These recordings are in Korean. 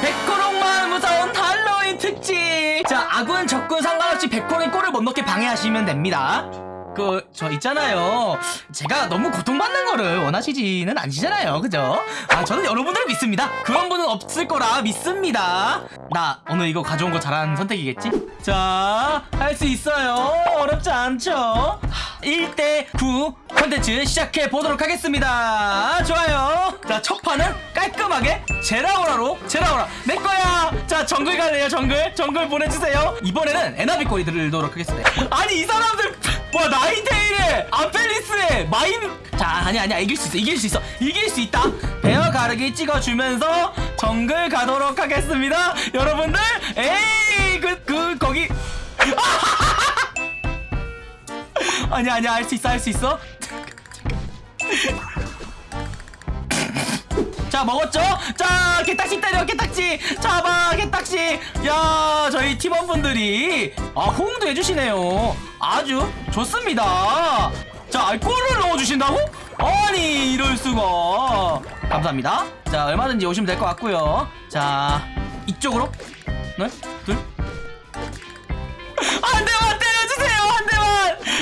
백호롱만 무서운 할로윈 특집. 자 아군 적군 상관없이 백호롱이 골을 못 넣게 방해하시면 됩니다. 그 저 있잖아요. 제가 너무 고통받는 거를 원하시지는 않으시잖아요. 그죠? 아 저는 여러분들을 믿습니다. 그런 분은 없을 거라 믿습니다. 나 오늘 이거 가져온 거 잘한 선택이겠지? 자 할 수 있어요. 어렵지 않죠? 1대9 컨텐츠 시작해 보도록 하겠습니다. 좋아요. 자 첫 깔끔하게 제라오라로 제라오라. 내 거야! 자 정글 갈래요 정글? 정글 보내주세요. 이번에는 에나비 꼬리 들도록 하겠습니다. 아니 이 사람들 뭐야 나인테일에 아펠리스에 마인 자 아니야 아니야. 이길 수 있어 이길 수 있어. 이길 수 있다. 베어 가르기 찍어주면서 정글 가도록 하겠습니다. 여러분들 에이 그 그 거기. 아니야 아니야. 할 수 있어 할 수 있어 자 먹었죠? 자 개딱지 때려 개딱지. 잡아 개딱지. 야 저희 팀원분들이 아 호응도 해주시네요. 아주 좋습니다. 자 알코올을 넣어주신다고? 아니 이럴 수가. 감사합니다. 자 얼마든지 오시면 될 것 같고요. 자 이쪽으로. 네? 둘. 한 대만 때려주세요 한 대만.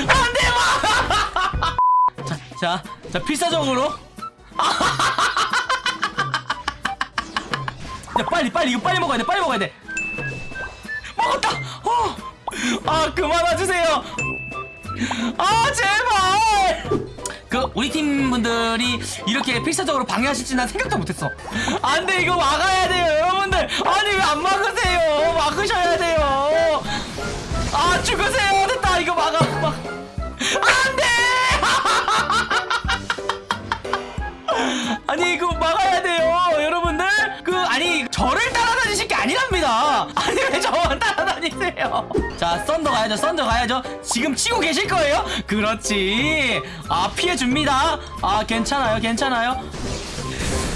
한 대만. 자, 자, 자 필사적으로 빨리 빨리 이거 빨리 먹어야 돼 빨리 먹어야 돼. 먹었다! 어. 아 그만 와주세요. 아 제발! 그 우리 팀 분들이 이렇게 필사적으로 방해하실지 난 생각도 못했어. 안돼 이거 막아야 돼요 여러분들. 아니 왜 안 막으세요? 막으셔야 돼요. 아 죽으세요 저를 따라다니실 게 아니랍니다. 아니 왜 저만 따라다니세요? 자 썬더 가야죠 썬더 가야죠. 지금 치고 계실 거예요? 그렇지. 아 피해줍니다. 아 괜찮아요 괜찮아요.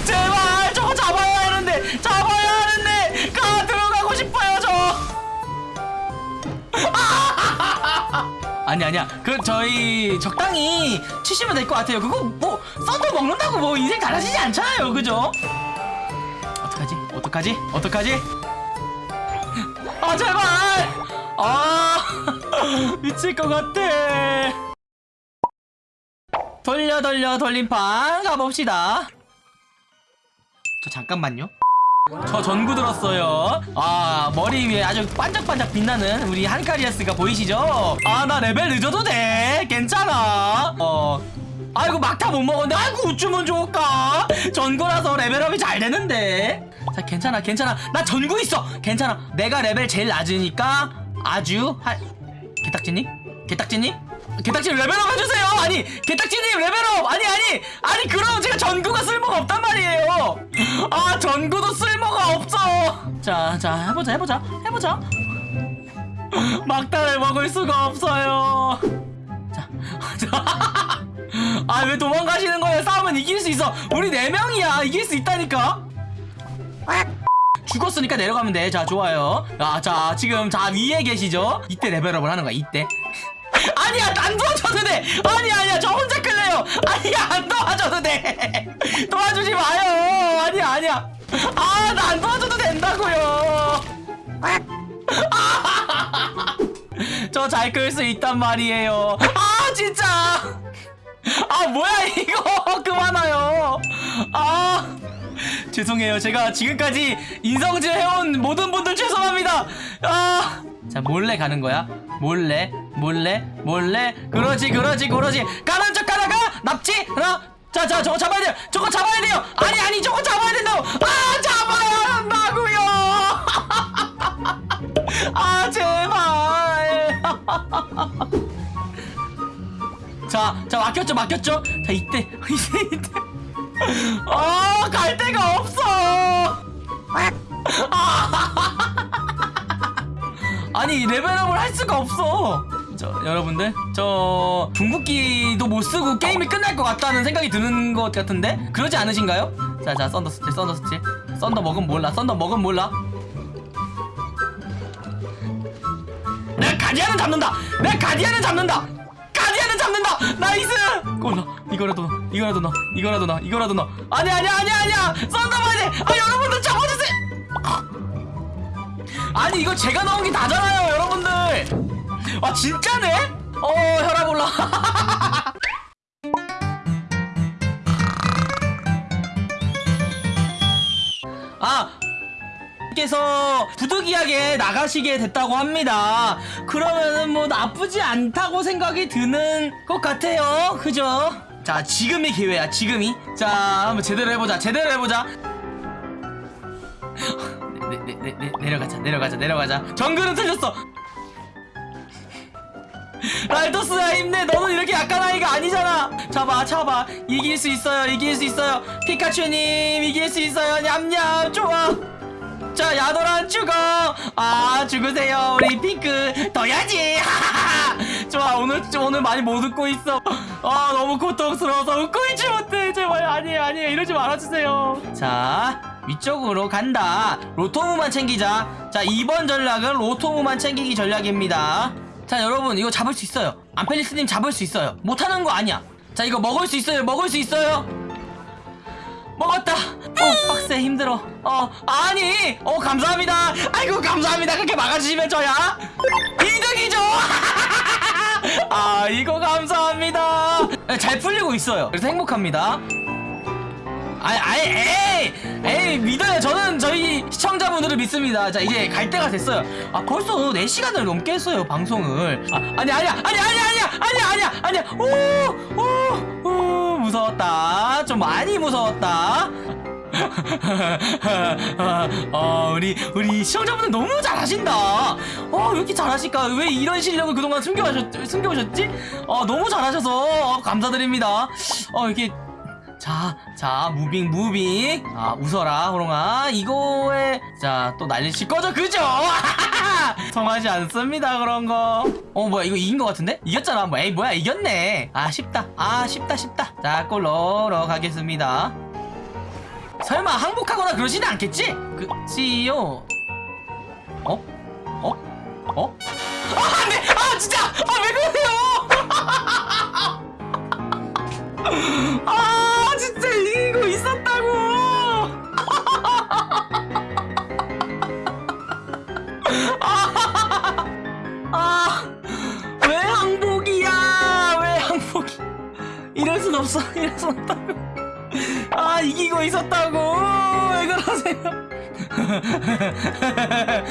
제발 저거 잡아야 하는데 잡아야 하는데 가 들어가고 싶어요 저. 아니 아니야. 그 저희 적당히 치시면 될 것 같아요. 그거 뭐 썬더 먹는다고 뭐 인생 달라지지 않잖아요. 그죠? 어떡하지? 어떡하지? 어떡하지? 아 제발! 아 미칠 것 같아. 돌려 돌려 돌림판 가봅시다. 저 잠깐만요. 저 전구 들었어요. 아 머리 위에 아주 반짝반짝 빛나는 우리 한카리아스가 보이시죠? 아 나 레벨 낮아도 돼. 괜찮아. 어 아이고 막타 못 먹었는데 아이고 어쩌면 좋을까? 전구라서 레벨업이 잘 되는데. 자 괜찮아 괜찮아. 나 전구 있어. 괜찮아. 내가 레벨 제일 낮으니까 아주 할 개딱지님? 개딱지님? 개딱지님 레벨업 해주세요. 아니 개딱지님 레벨업! 아니 아니 아니 그럼 제가 전구가 쓸모가 없단 말이에요. 아 전구도 쓸모가 없어. 자자 해보자 해보자 해보자. 막타를 먹을 수가 없어요. 자 아 왜 도망가시는 거예요 싸우면 이길 수 있어 우리 네명이야 이길 수 있다니까 죽었으니까 내려가면 돼. 자, 좋아요. 아, 자, 지금 자 위에 계시죠? 이때 레벨업을 하는 거야. 이때. 아니야, 안 도와줘도 돼. 아니야, 아니야, 저 혼자 끌래요. 아니야, 안 도와줘도 돼. 도와주지 마요. 아니야, 아니야. 아, 나 안 도와줘도 된다고요. 저 잘 끌 수 있단 말이에요. 아, 진짜. 아, 뭐야 이거. 그만하요. 아. 죄송해요. 제가 지금까지 인성질 해온 모든 분들 죄송합니다. 아, 자 몰래 가는 거야. 몰래, 몰래, 몰래. 그러지, 그러지, 그러지. 까는 척 가다가 납치 하나. 자, 자, 저거 잡아야 돼요. 저거 잡아야 돼요. 아니, 아니, 저거 잡아야 된다고. 아, 한다고요. 자, 자 막혔죠, 막혔죠. 자, 이때, 이때, 이때. 아, 갈 데가 없어. 아니 레벨업을 할 수가 없어. 저 여러분들 저 궁극기도 못 쓰고 게임이 끝날 것 같다는 생각이 드는 것 같은데 그러지 않으신가요? 자자 썬더 steal 썬더 steal 썬더 먹으면 몰라 썬더 먹으면 몰라. 내 가디안은 잡는다. 내 가디안은 잡는다. 잡는다. nice. 골 넣어 이거라도 이거라도 넣어. 이거라도 넣어. 이거라도 넣어. 아니야 아니야 아니야 아니야. 썬더바지 아 여러분들 잡아주세요. 아니 이거 제가 넣은 게 다잖아요 여러분들. 아 진짜네? 어 혈압 올라 께서 부득이하게 나가시게 됐다고 합니다. 그러면은 뭐 나쁘지 않다고 생각이 드는 것 같아요. 그죠? 자, 지금이 기회야, 지금이. 자, 한번 제대로 해보자, 제대로 해보자. 내, 내, 내, 내, 내려가자, 내려가자, 내려가자. 정글은 틀렸어. 랄토스야 힘내 너는 이렇게 약한 아이가 아니잖아 잡아 잡아 이길 수 있어요 이길 수 있어요 피카츄님 이길 수 있어요 냠냠 좋아 자 야도란 죽어 아 죽으세요 우리 핑크. 더야지. 좋아 오늘 오늘 많이 못 웃고 있어. 아 너무 고통스러워서 웃고 있지 못해. 제발 아니에요 아니에요. 이러지 말아주세요. 자 위쪽으로 간다. 로토무만 챙기자. 자 이번 전략은 로토무만 챙기기 전략입니다. 자 여러분 이거 잡을 수 있어요. 안펠리스님 잡을 수 있어요. 못하는 거 아니야. 자 이거 먹을 수 있어요. 먹을 수 있어요 먹었다. 어 빡세 힘들어. 어 아니 어 감사합니다. 아이고 감사합니다. 그렇게 막아주시면 저야? 이득이죠! 아 이거 감사합니다. 잘 풀리고 있어요. 그래서 행복합니다. 아이 아이 에이! 에이 믿어요. 저는 저희 시청자분들을 믿습니다. 자 이제 갈 때가 됐어요. 아 벌써 4시간을 넘게 했어요 방송을. 아, 아니 아니야 아니 아니 아니야 아니야 아니야 아니야. 오오오 무서웠다 좀 많이 무서웠다 어, 우리 우리 시청자분들 너무 잘하신다. 어, 왜 이렇게 잘하실까? 왜 이런 실력을 그동안 숨겨오셨, 숨겨오셨지? 어, 너무 잘하셔서 어, 감사드립니다. 어, 이렇게 자, 자, moving, moving. 아, 웃어라, 호롱아. 이거에, 자, 또 난리칠 거죠? 그죠? 통하지 않습니다, 그런 거. 어, 뭐야, 이거 이긴 거 같은데? 이겼잖아. 뭐, 에이, 뭐야, 이겼네. 아, 쉽다. 아, 쉽다, 쉽다. 자, 골 넣으러 가겠습니다. 설마 항복하거나 그러지는 않겠지? 그치요? 어? 어? 어? 아, 안 돼! 아, 진짜! 아, 왜 그러세요! 아 왜 항복이야? 왜 항복이? 이럴 순 없어 이럴 순 없다고. 아 이기고 있었다고. 왜 그러세요